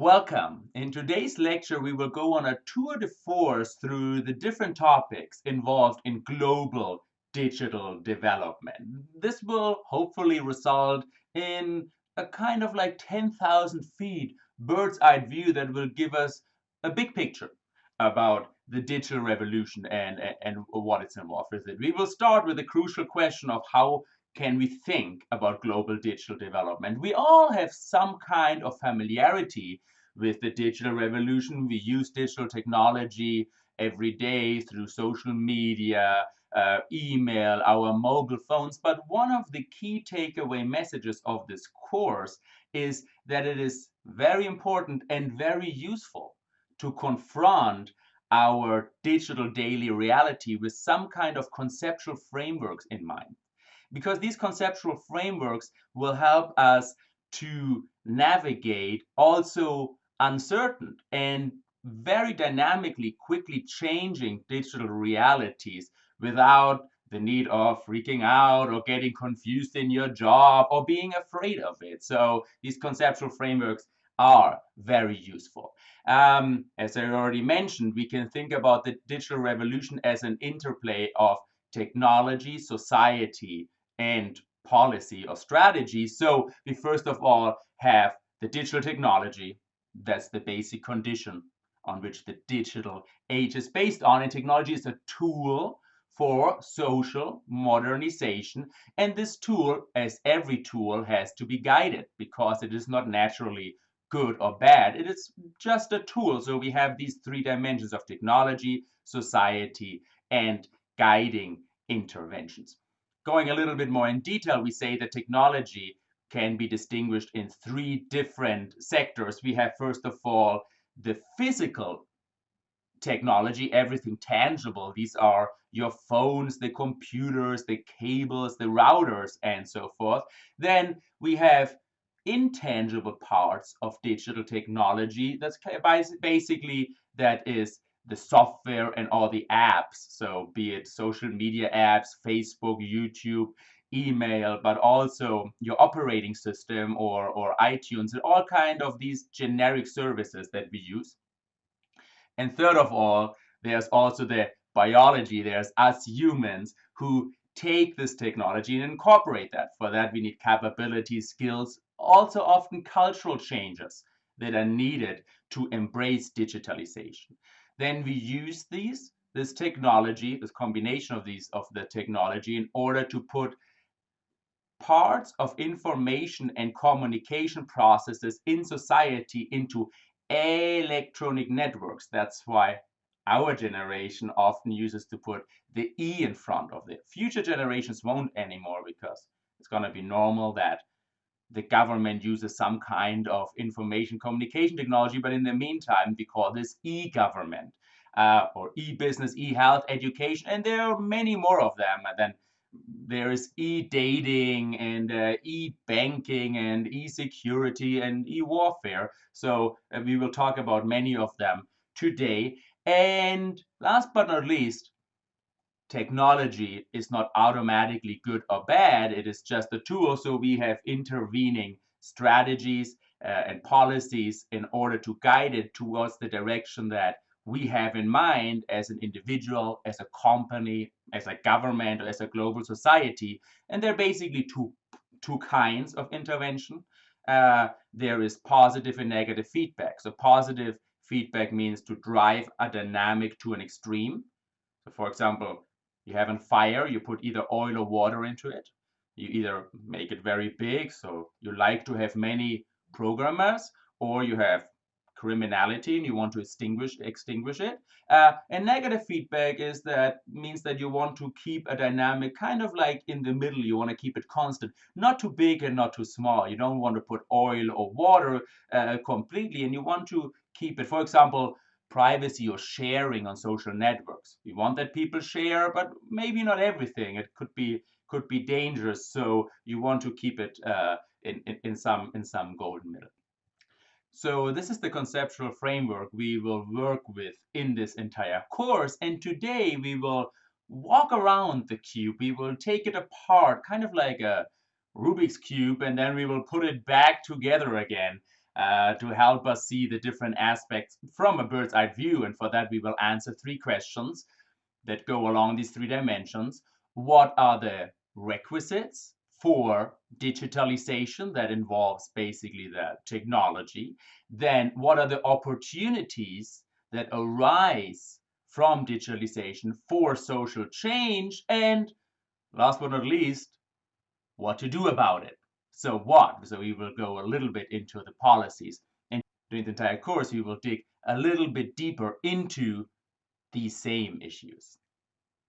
Welcome. In today's lecture, we will go on a tour de force through the different topics involved in global digital development. This will hopefully result in a kind of like 10,000 feet bird's eye view that will give us a big picture about the digital revolution and, and, and what it's involved with it. We will start with the crucial question of how can we think about global digital development? We all have some kind of familiarity with the digital revolution. We use digital technology every day through social media, uh, email, our mobile phones. But one of the key takeaway messages of this course is that it is very important and very useful to confront our digital daily reality with some kind of conceptual frameworks in mind because these conceptual frameworks will help us to navigate also uncertain and very dynamically quickly changing digital realities without the need of freaking out or getting confused in your job or being afraid of it. So these conceptual frameworks are very useful. Um, as I already mentioned, we can think about the digital revolution as an interplay of technology, society, and policy or strategy. So we first of all have the digital technology. That's the basic condition on which the digital age is based on. And technology is a tool for social modernization. And this tool, as every tool, has to be guided because it is not naturally good or bad. It is just a tool. So we have these three dimensions of technology, society, and guiding interventions. Going a little bit more in detail, we say that technology can be distinguished in three different sectors. We have, first of all, the physical technology, everything tangible. These are your phones, the computers, the cables, the routers, and so forth. Then we have intangible parts of digital technology. That's basically that is the software and all the apps. So be it social media apps, Facebook, YouTube, email, but also your operating system or, or iTunes and all kind of these generic services that we use. And third of all, there's also the biology. There's us humans who take this technology and incorporate that. For that, we need capabilities, skills, also often cultural changes that are needed to embrace digitalization. Then we use these, this technology, this combination of these, of the technology in order to put parts of information and communication processes in society into electronic networks. That's why our generation often uses to put the E in front of it. Future generations won't anymore because it's going to be normal that the government uses some kind of information communication technology, but in the meantime, we call this e-government uh, or e-business, e-health, education, and there are many more of them. And then there is e-dating and uh, e-banking and e-security and e-warfare. So uh, we will talk about many of them today. And last but not least, technology is not automatically good or bad. It is just a tool. So we have intervening strategies uh, and policies in order to guide it towards the direction that we have in mind as an individual, as a company, as a government, or as a global society. And there are basically two, two kinds of intervention. Uh, there is positive and negative feedback. So positive feedback means to drive a dynamic to an extreme. So for example, you have a fire, you put either oil or water into it. You either make it very big, so you like to have many programmers, or you have criminality and you want to extinguish extinguish it. Uh, and negative feedback is that means that you want to keep a dynamic kind of like in the middle. You want to keep it constant, not too big and not too small. You don't want to put oil or water uh, completely, and you want to keep it. For example, privacy or sharing on social networks. We want that people share, but maybe not everything. It could be could be dangerous. So you want to keep it uh, in, in, in some in some golden middle. So this is the conceptual framework we will work with in this entire course. And today we will walk around the cube. We will take it apart, kind of like a Rubik's Cube, and then we will put it back together again uh, to help us see the different aspects from a bird's eye view. And for that, we will answer three questions that go along these three dimensions. What are the requisites for digitalization that involves basically the technology? Then, what are the opportunities that arise from digitalization for social change? And last but not least, what to do about it. So what? So we will go a little bit into the policies. And during the entire course, we will dig a little bit deeper into these same issues.